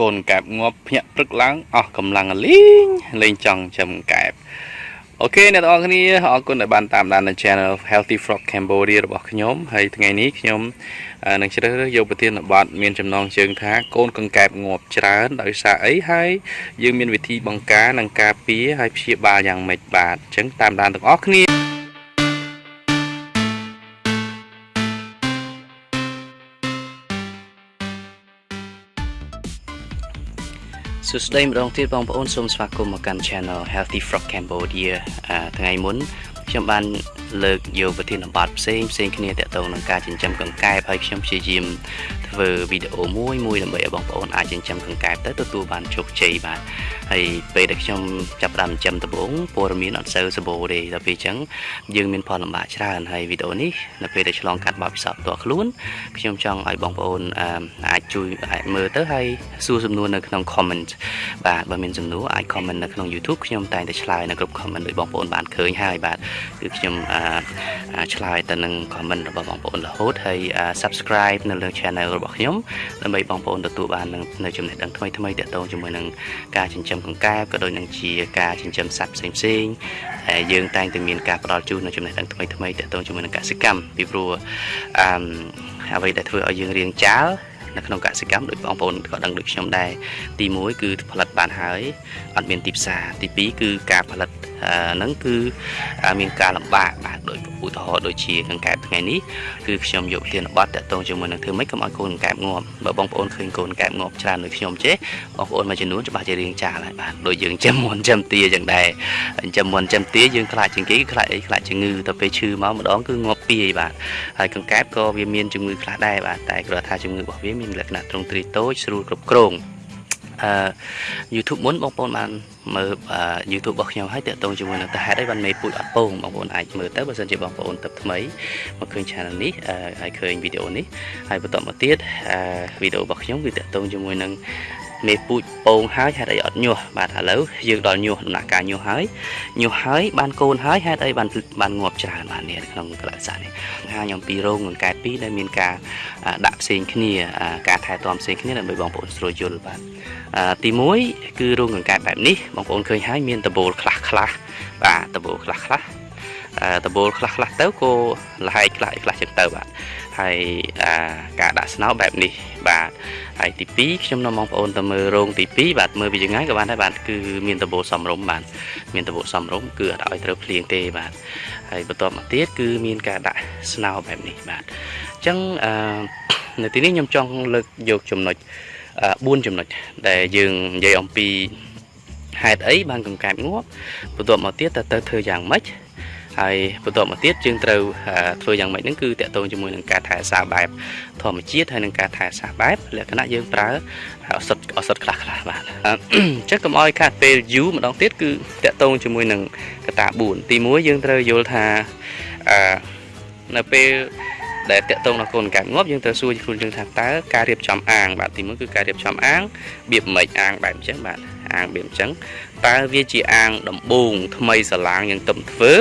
កូនកែបងាប់ភ្ញាក់ព្រឹកឡើងអស់កម្លាំងលេងលេងចង់ចំកែបអូខេអ្នកទាំងអស់គ្នាអរគុណដែលបានតាមដាននៅ Channel Healthy Frog Cambodia របស់ខ្ញុំហើយថ្ងៃនេះខ្ញុំនឹងជ្រើសរើសយកប្រធានបទមានចំណងជើងថាកូនកង្កែបងាប់ច្រើនដោយសារអីហើយយើងមានវិធីបង្ការនិងការពារហើយព្យាបាលយ៉ាងម៉េចបាទអញ្ចឹងតាមដានទាំងអស់គ្នា សួស្តីម្ដងទៀតបងប្អូនសូមស្វាគមន៍មកកាន់ Channel Healthy Frog Cambodia ថ្ងៃមុន ខ្ញុំបានលើកយកប្រធានបទផ្សេងផ្សេងគ្នាទាក់ទងនឹងការចិញ្ចឹមកង្កែបហើយខ្ញុំព្យាយាមធ្វើវីដេអូមួយមួយដើម្បីឲ្យបងប្អូនអាចចិញ្ចឹមកង្កែបទៅទទួលបានជោគជ័យបាទហើយពេលដែលខ្ញុំចាប់ផ្ដើមចិញ្ចឹមដំបូងព័ត៌មានអត់សូវសម្បូរទេដល់ពេលអញ្ចឹងយើងមានផលលំបាកច្រើនហើយវីដេអូនេះនៅពេលដែលឆ្លងកាត់បទពិសោធន៍ផ្ទាល់ខ្លួនខ្ញុំចង់ឲ្យបងប្អូនអាចជួយអាចមើលទៅហើយសួរសំណួរនៅក្នុង comment បាទបើមានសំណួរអាច comment នៅក្នុង YouTube ខ្ញុំតែងតែឆ្លើយនៅគ្រប់ comment ដោយបងប្អូនបានឃើញហើយបាទគឺខ្ញុំឆ្លើយទៅនឹង comment របស់បងប្អូនរហូតហើយ subscribe នៅលើ channel របស់ខ្ញុំដើម្បីបងប្អូនទទួលបាននៅចំណេះដឹងថ្មីថ្មីទាក់ទងជាមួយនឹងការចិញ្ចឹមកង្កែបក៏ដូចនឹងជាការចិញ្ចឹមសត្វផ្សេងផ្សេងហើយយើងតែងតែមានការផ្ដល់ជូននៅចំណេះដឹងថ្មីថ្មីទាក់ទងជាមួយនឹងកសិកម្មពីព្រោះអឺអ្វីដែលធ្វើឲ្យយើងរៀងចាលនៅក្នុងកសិកម្មដោយបងប្អូនក៏ដឹងដូចខ្ញុំដែរទី1គឺផលិតបានហើយអត់មានទីផ្សារទី2គឺការផលិតហ្នឹងគឺមានការលំបាកបាទដោយឧទាហរណ៍ដូចជាកង្កែបថ្ងៃនេះគឺខ្ញុំយកធានបတ်តកតងជាមួយនឹងធ្វើម៉េចកុំឲ្យកូនកង្កែបងាប់បើបងប្អូនឃើញកូនកង្កែបងាប់ច្រើនដូចខ្ញុំចេះបងប្អូនមួយចំនួនច្បាស់ជារៀងចាស់ហើយបាទដូចយើងចាំមុនចាំទាចឹងដែរចាំមុនចាំទាយើងខ្លាចជាងគេខ្លាចអីខ្លាចជំងឺទៅពេលឈឺមកម្ដងគឺងាប់ពីបាទហើយកង្កែបក៏វាមានជំងឺខ្លះដែរបាទតែគ្រាន់ថាជំងឺរបស់វាមានលក្ខណៈទ្រង់ទ្រាយតូចស្រួលគ្រប់គ្រងអឺ YouTube មុនបងប្អូនបានមើល YouTube របស់ខ្ញុំហើយតាក់ទងជាមួយនឹងតើហេតុអីបានមេពូជអត់ពងបងប្អូនអាចមើលទៅបើសិនជាបងប្អូនទៅថ្មីមកឃើញ channel នេះហើយឃើញវីដេអូនេះហើយបន្តមកទៀតវីដេអូរបស់ខ្ញុំគឺតាក់ទងជាមួយនឹង មេពូជពងហើយហេតុអីអត់ញាស់បាទឥឡូវយើងដល់ញាស់ដំណាក់កាលញាស់ហើយញាស់ហើយបានកូនហើយហេតុអីបានបានងាប់ច្រើនបាទនេះក្នុងកលៈសាស្ត្រនេះហាខ្ញុំពីរោងនឹងកែពីរដែលមានការដាក់ផ្សេងគ្នាការថែទាំផ្សេងគ្នាដើម្បីបងប្អូនស្រួលយល់បាទទី1គឺរោងកង្កែបបែបនេះបងប្អូនឃើញហើយមានដបូលខ្លះខ្លះបាទដបូលខ្លះខ្លះដបូលខ្លះខ្លះទៅក៏លហែកខ្លះខ្លះចឹងទៅបាទ ហើយការដាក់ស្នោបែបនេះបាទហើយទី2ខ្ញុំនាំបងប្អូនទៅមើលរោងទី2បាទមើលពីយ៉ាងណាក៏បានដែរបាទគឺមានដបូលសំរុំបាទមានដបូលសំរុំគឺអត់ឲ្យត្រូវភ្លៀងទេបាទហើយបន្ទាប់មកទៀតគឺមានការដាក់ស្នោបែបនេះបាទអញ្ចឹងនៅទីនេះខ្ញុំចង់លើកយកចំណុច4ចំណុចដែលយើងនិយាយអំពីហេតុអីបានកង្កែបងាប់បន្ទាប់មកទៀតតើទៅធ្វើយ៉ាងម៉េច ហើយបន្ទាប់មកទៀតយើងត្រូវធ្វើយ៉ាងម៉េចហ្នឹងគឺតកតងជាមួយនឹងការថែសារបែបធម្មជាតិហើយនឹងការថែសារបែបលក្ខណៈយើងប្រើឱសថឱសថខ្លះខ្លះបាទអញ្ចឹងកុំឲ្យខាត់ពេលយូរម្ដងទៀតគឺតកតងជាមួយនឹងកតា4ទី1យើងត្រូវយល់ថាអឺនៅពេលដែលតកតងដល់កូនកែបងាប់យើងត្រូវសួរខ្លួនយើងថាតើការរៀបចំអាង បាទទីមួយគឺការរៀបចំអាងបៀបមិនអាងបែបអញ្ចឹងបាទអាងបៀបអញ្ចឹងតើវាជាអាងដំបូងថ្មីស្រឡាងយើងទំធ្វើ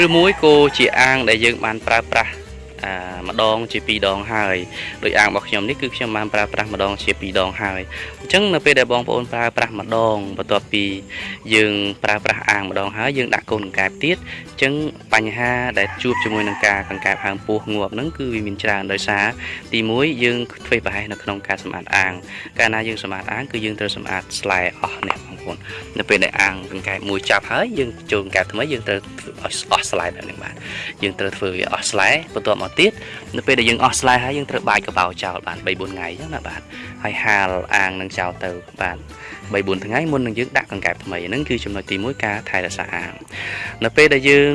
ឬឬមួយក៏ជាអាងដែលយើងបានប្រើប្រាស់ម្ដងជា2ដងហើយដោយអាងរបស់ខ្ញុំនេះគឺខ្ញុំបានប្រើប្រាស់ម្ដងជា2ដងហើយអញ្ចឹងនៅពេលដែលបងប្អូនប្រើប្រាស់ម្ដងបន្ទាប់ពីយើងប្រើប្រាស់អាងម្ដងហើយយើងដាក់កូនកង្កែបទៀតអញ្ចឹងបញ្ហាដែលជួបជាមួយនឹងការកង្កែបហើមពោះងាប់ហ្នឹងគឺវាមានច្រើនដោយសារទី1យើងធ្វេសប្រហែសនៅក្នុងការសម្អាតអាង កាលណាយើងសម្អាតអាងគឺយើងត្រូវសម្អាតស្លែអស់នេះបង ប្អូននៅពេលដែលអាងកង្កែបមួយចាប់ហើយយើងចូលកង្កែបថ្មីយើងត្រូវអស់ស្លែបែបនេះបាទយើងត្រូវធ្វើវាអស់ស្លែបន្ទាប់មកមកទៀតនៅពេលដែលយើងអស់ស្លែហើយយើងត្រូវបាយកបោចោលបាន3 4ថ្ងៃអញ្ចឹងណាបាទហើយហាលអាងនឹងចោលទៅបាទ3 4ថ្ងៃមុននឹងយើងដាក់កង្កែបថ្មីហ្នឹងគឺចំណុចទី1ការថែរក្សាអាងនៅពេលដែលយើង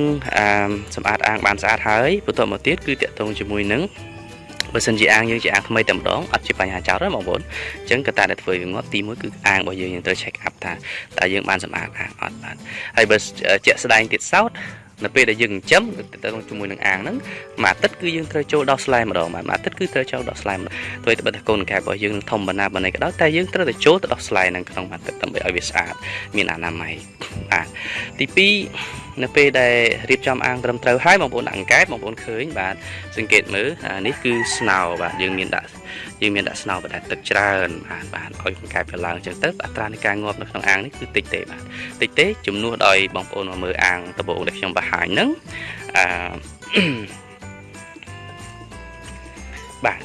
សម្អាតអាងបានស្អាតហើយបន្ទាប់មកទៀតគឺតាក់ទងជាមួយនឹង បើសិនជាអាងយើងជាអាងថ្មីតែម្ដងអត់ជាបញ្ហាចោលទេបងប្អូនអញ្ចឹងកត្តាដែលធ្វើវាងាប់ទី1គឺអាងរបស់យើងយើងត្រូវ check up ថាតើយើងបានសម្អាតអាងអត់បាទហើយបើជាក់ស្ដែងទៀតសោត នៅពេលដែលយើងចិញ្ចឹមទៅជាមួយនឹងអាងហ្នឹងមួយអាទិត្យគឺយើងត្រូវចូលដោះស្លែម្ដងបាទមួយអាទិត្យគឺត្រូវចូលដោះស្លែម្ដងទោះតែបើថាកូនកែបរបស់យើងនឹងធំបណ្ណាបណ្ណៃក៏ដោយតែយើងត្រូវតែចូលទៅដោះស្លែហ្នឹងក្នុងមួយអាទិត្យដើម្បីឲ្យវាស្អាតមានអនាម័យបាទទី2នៅពេលដែលរៀបចំអាងត្រឹមត្រូវហើយបងប្អូនដាក់អង្កែបបងប្អូនឃើញបាទសង្កេតមើលអានេះគឺស្នោបាទយើងមានដាក់ យើងមានដាក់ស្នោបដាទឹកច្រើនបាទបាទឲ្យអង្កែបវាឡើងអញ្ចឹងទៅអត្រានៃការងាប់នៅក្នុងអាងនេះគឺតិចទេបាទតិចទេជំនួសដោយបងប្អូនមកមើលអាងដំបូងដែលខ្ញុំបង្ហាញហ្នឹងអឺបាទ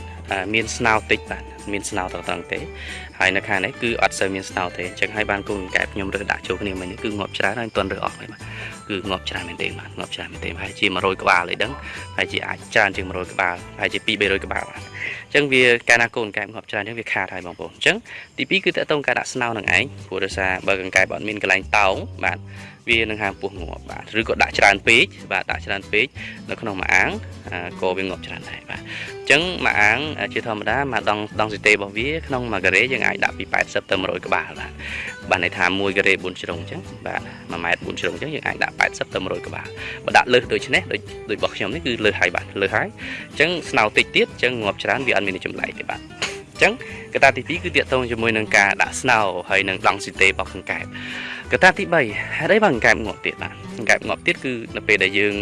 មានស្នោតិចបាទមានស្នោត្រង់ទេហើយនៅខាងនេះគឺអត់សូវមានស្នោទេអញ្ចឹងហើយបានកូនកែបខ្ញុំរើសដាក់ចូលគ្នាមិញគឺងាប់ច្រើនហើយមិនទាន់រើសអស់ទេបាទគឺងាប់ច្រើនមែនទេបាទងាប់ច្រើនមែនទេហើយជា100ក្បាលអីដឹងហើយជាអាចច្រើនជាង100ក្បាលហើយជា2 300ក្បាលបាទ អញ្ចឹងវាកាលណាកូនកែបងាប់ច្រើនអញ្ចឹងវាខាតហើយបងប្អូនអញ្ចឹងទី2គឺតើតើការដាក់ស្នោនឹងឯងព្រោះដោយសារបើកង្កែបអត់មានកន្លែងតោងបាទ វានឹងហាមពោះងាប់បាទឬក៏ដាក់ច្រើនពេកបាទដាក់ច្រើនពេកនៅក្នុងមួយអាងក៏វាងាប់ច្រើនដែរបាទអញ្ចឹងមួយអាងជាធម្មតាមួយដងដងស៊ីតេរបស់វាក្នុងមួយការ៉េយើងអាចដាក់ពី80ទៅ100ក្បាលបាទបាទន័យថា1ការ៉េ4ជ្រុងអញ្ចឹងបាទ1ម៉ែត្រ4ជ្រុងអញ្ចឹងយើងអាចដាក់80ទៅ100ក្បាលបើដាក់លើសដូចនេះដូចដូចរបស់ខ្ញុំនេះគឺលើសហើយបាទលើសហើយអញ្ចឹងស្នោតិចទៀតអញ្ចឹងងាប់ច្រើនវាអត់មានចម្លែកទេបាទអញ្ចឹងកត្តាទី2គឺទាក់ទងជាមួយនឹងការដាក់ស្នោហើយនឹងដងស៊ីតេរបស់កង្កែបកត្តាទី3ហេតុអីបើកង្កែបងាប់ទៀតបាទកង្កែបងាប់ទៀតគឺនៅពេលដែលយើង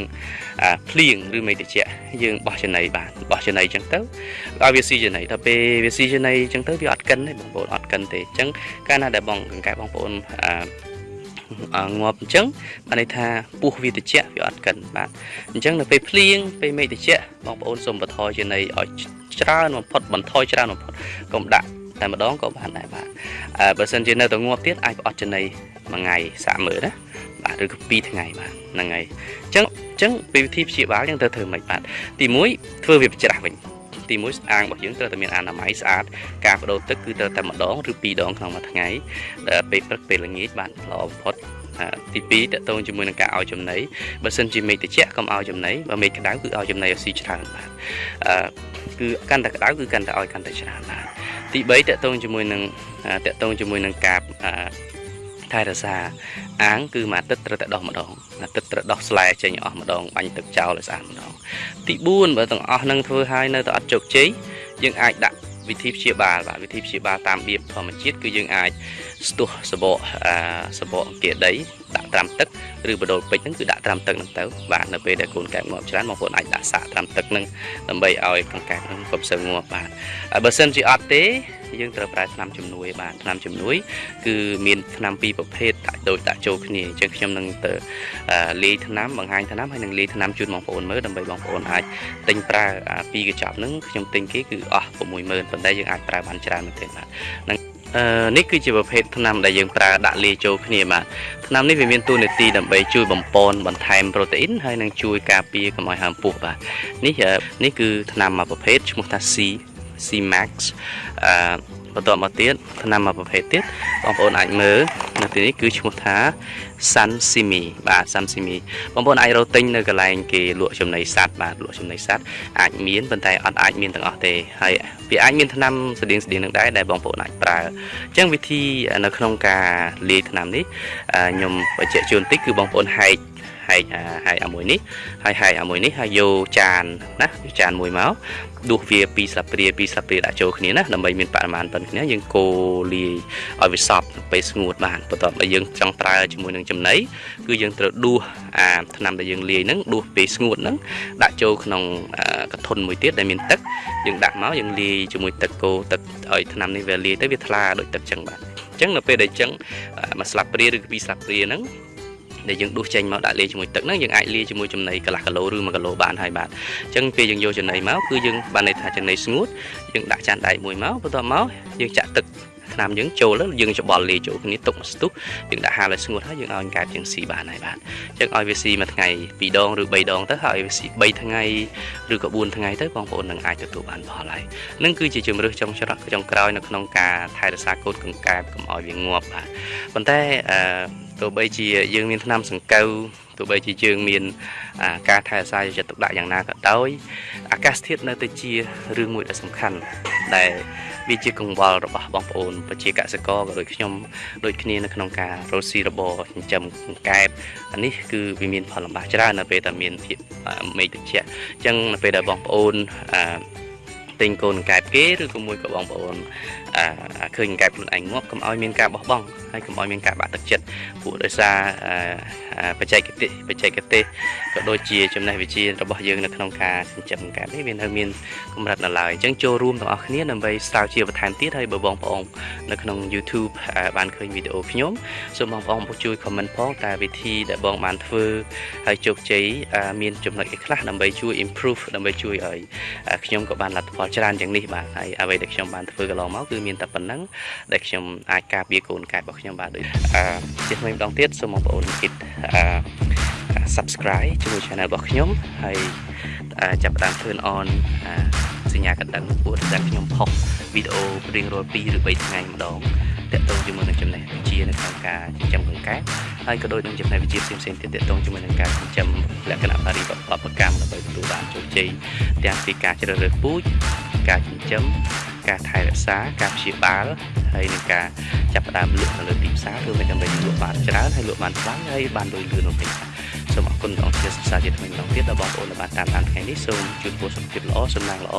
ភ្លៀងឬមេតិចយើងបោះចំណីបាទបោះចំណីអញ្ចឹងទៅឲ្យវាស៊ីចំណីដល់ពេលវាស៊ីចំណីអញ្ចឹងទៅវាអត់កិនទេបងប្អូនអត់កិនទេអញ្ចឹងកាលណាដែលបងកង្កែបបងប្អូនអឺ ងាប់អញ្ចឹងបានន័យថាពោះវាតិចវាអត់កិនបាទអញ្ចឹងនៅពេលភ្លៀងពេលមេឃតិចបងប្អូនសូមបន្ថយចំណីឲ្យច្រើនបំផុតបន្ថយច្រើនបំផុតកុំដាក់តែម្ដងក៏បានដែរបាទអឺបើសិនជានៅតែងាប់ទៀតអាចអត់ចំណីមួយថ្ងៃសាកមើលណាបាទឬក៏2ថ្ងៃបាទហ្នឹងហើយអញ្ចឹងអញ្ចឹងពីវិធីព្យាបាលយើងត្រូវធ្វើម៉េចបាទទី1ធ្វើវាច្រាស់វិញ ទី1អាងរបស់យើងត្រូវតែមានអនាម័យស្អាតការបដូរទឹកគឺត្រូវតែម្ដងឬពីរដងក្នុងមួយថ្ងៃពេលព្រឹកពេលល្ងាចបាទល្អបំផុតទី2តកតងជាមួយនឹងការឲ្យចំណីបើសិនជាមេឃត្រជាក់កុំឲ្យចំណីបើមេឃក្តៅគឺឲ្យចំណីឲ្យស៊ីច្រើនបាទអឺគឺកាន់តែក្តៅគឺកាន់តែឲ្យកាន់តែច្រើនបាទទី3តកតងជាមួយនឹងតកតងជាមួយនឹងការ ថែរក្សាអាងគឺមួយអាទិត្យត្រូវតែដោះម្ដងអាទិត្យត្រូវដោះស្លែចេញអស់ម្ដងបាញ់ទឹកចោលឲ្យស្អាតម្ដងទី4បើទាំងអស់នឹងធ្វើឲ្យនៅតែអត់ជោគជ័យយើងអាចដាក់វិធីព្យាបាលបាទវិធីព្យាបាលតាមបៀបធម្មជាតិគឺយើងអាចស្ទុះសបកអាសបកអង្គាដីដាក់ត្រាំទឹកឬបដូលពេជ្រហ្នឹងគឺដាក់ត្រាំទឹកហ្នឹងទៅបាទនៅពេលដែលកូនកែបងាប់ច្រើនបងប្អូនអាចដាក់សាកត្រាំទឹកហ្នឹងដើម្បីឲ្យកង្កែបហ្នឹងកុំសូវងាប់បាទហើយបើសិនជាអត់ទេ យើងត្រូវប្រើថ្នាំជំនួយបាទថ្នាំជំនួយ គឺមានថ្នាំពីរប្រភេទដាក់ដូចដាក់ចូលគ្នាអញ្ចឹងខ្ញុំនឹងទៅលាយថ្នាំបង្ហាញថ្នាំហើយនឹងលាយថ្នាំជូនបងប្អូនមើលដើម្បីបងប្អូនអាចទិញប្រើពីរកញ្ចប់ហ្នឹងខ្ញុំទិញគេគឺអស់60000ប៉ុន្តែយើងអាចប្រើបានច្រើនមែនទេបាទនឹងអឺនេះគឺជាប្រភេទថ្នាំដែលយើងប្រើដាក់លាយចូលគ្នាបាទថ្នាំនេះវាមានតួនាទីដើម្បីជួយបំពន់បន្ថែមប្រូតេអ៊ីនហើយនឹងជួយការពារកុំឲ្យហើមពុះបាទនេះនេះគឺថ្នាំមួយប្រភេទឈ្មោះថា C C Max អឺបន្តមកទៀតថ្នាំមួយប្រភេទទៀតបងប្អូនអាចមើលនៅទីនេះគឺឈ្មោះថា Sun Simi បាទ Sun Simi បងប្អូនអាចរកទិញនៅកន្លែងគេលក់ចំណីសត្វបាទលក់ចំណីសត្វអាចមានប៉ុន្តែអត់អាចមានទាំងអស់ទេហើយវាអាចមានថ្នាំស្តៀងស្តៀងនឹងដែរដែលបងប្អូនអាចប្រើអញ្ចឹងវិធីនៅក្នុងការលាយថ្នាំនេះខ្ញុំបញ្ជាក់ជូនតិចគឺបងប្អូនហែក ហែកហែកអាមួយនេះហើយហែកអាមួយនេះហើយយកចានណាយកចានមួយមកដួសវាពីស្លាបព្រាពីស្លាបព្រាដាក់ចូលគ្នាណាដើម្បីមានបរិមាណប៉ុណ្ណឹងគ្នាយើងកូរលាយឲ្យវាសព្វពេលស្ងួតបានបន្ទាប់មកយើងចង់ប្រើជាមួយនឹងចំណីគឺយើងត្រូវដួសអាថ្នាំដែលយើងលាយហ្នឹងដួសពេលស្ងួតហ្នឹងដាក់ចូលក្នុងកធុនមួយទៀតដែលមានទឹកយើងដាក់មកយើងលាយជាមួយទឹកកូរទឹកឲ្យថ្នាំនេះវាលាយទៅវាថ្លាដូចទឹកចឹងបាទអញ្ចឹងនៅពេលដែលអញ្ចឹងមួយស្លាបព្រាឬពីរស្លាបព្រាហ្នឹង ដែលយើងដួសចេញមកដាក់លាយជាមួយទឹកហ្នឹងយើងអាចលាយជាមួយចំណីកន្លះគីឡូឬ1គីឡូបានហើយបាទអញ្ចឹងពេលយើងយកចំណីមកគឺយើងបានន័យថាចំណីស្ងួតយើងដាក់ចានដែកមួយមកបន្ទាប់មកយើងចាក់ទឹកថ្នាំយើងចូលយើងច្បល់លាយចូលគ្នាទុកមួយស្ទុះយើងដាក់ហាលឲ្យស្ងួតហើយយើងឲ្យកែបជាងស៊ីបានហើយបាទអញ្ចឹងឲ្យវាស៊ីមួយថ្ងៃ2ដងឬ3ដងទៅហើយវាស៊ី3ថ្ងៃឬក៏4ថ្ងៃទៅបងប្អូននឹងអាចទទួលបានផលហើយនឹងគឺជាជំរឿសចុងច្រកចុងក្រោយនៅក្នុងការថែរក្សាកូនកង្កែបកុំឲ្យវាងាប់បាទប៉ុន្តែអឺ ទោះបីជាយើងមានថ្នាំសង្កូវទោះបីជាយើងមានការថែរក្សាយកចិត្តទុកដាក់យ៉ាងណាក៏ដោយអាកាសធាតុនៅតែជារឿងមួយដ៏សំខាន់ដែលវាជាកង្វល់របស់បងប្អូនប្រជាកសិករក៏ដូចខ្ញុំដូចគ្នានៅក្នុងការរកស៊ីរបរចិញ្ចឹមកែបអានេះគឺវាមានផលលំបាកច្រើននៅពេលដែលមានភាពមេឃត្រជាក់អញ្ចឹងនៅពេលដែលបងប្អូនអឺទិញកូនកែបគេឬក៏មួយក៏បងប្អូនអាឃើញកែបខ្លួនឯងងាប់កុំឲ្យមានការបោះបង់ហើយកុំឲ្យមានការបាក់ទឹកចិត្តពួកដោយសារបច្ចេកទេសបច្ចេកទេសក៏ដូចជាចំណេះវិជ្ជារបស់យើងនៅក្នុងការចិញ្ចឹមកែបនេះវានៅមានកម្រិតនៅឡើយអញ្ចឹងចូលរួមទាំងអស់គ្នាដើម្បីស្រាវជ្រាវបន្ថែមទៀតហើយបើបងប្អូននៅក្នុង YouTube បានឃើញវីដេអូខ្ញុំសូមបងប្អូនជួយ comment ផងតើវិធីដែលបងបានធ្វើហើយជោគជ័យមានចំណុចអីខ្លះដើម្បីជួយ improve ដើម្បីជួយឲ្យខ្ញុំក៏បានលទ្ធផលច្រើនយ៉ាងនេះបាទហើយអ្វីដែលខ្ញុំបានធ្វើកន្លងមកគឺមានតែប៉ុណ្្នឹងដែលខ្ញុំអាចការពារកូនកែបរបស់ខ្ញុំបាទដូចអឺជាថ្មីម្ដងទៀតសូមបងប្អូនគិតអឺ subscribe ជាមួយ channel របស់ខ្ញុំហើយចាប់ផ្ដើម turn on សញ្ញាកណ្ដឹងពួកដែលខ្ញុំផុសវីដេអូរៀងរាល់2ឬ3ថ្ងៃម្ដងតកតងជាមួយនឹងចំណេះវិជ្ជានៅក្នុងការចិញ្ចឹមកង្កែបហើយក៏ដូចនឹងចំណេះវិជ្ជាផ្សេងៗទៀតតកតងជាមួយនឹងការចិញ្ចឹមលក្ខណៈបរិបទបកម្មដើម្បីទទួលបានជោគជ័យទាំងពីការជ្រើសរើសពូជ ការចិញ្ចឹមការថែរក្សាការព្យាបាលហើយនឹងការចាប់ផ្ដើមលក់នៅលើទីផ្សារគឺមិនដើម្បីលក់បានច្រើនហើយលក់បានខ្លាំងហើយបានលុយលឿននោះទេសូមអរគុណដល់ជាសរសើរជាថ្មីម្ដងទៀតដល់បងប្អូនដែលបានតាមដានថ្ងៃនេះសូមជួបពរសុខភាពល្អសំណាងល្អ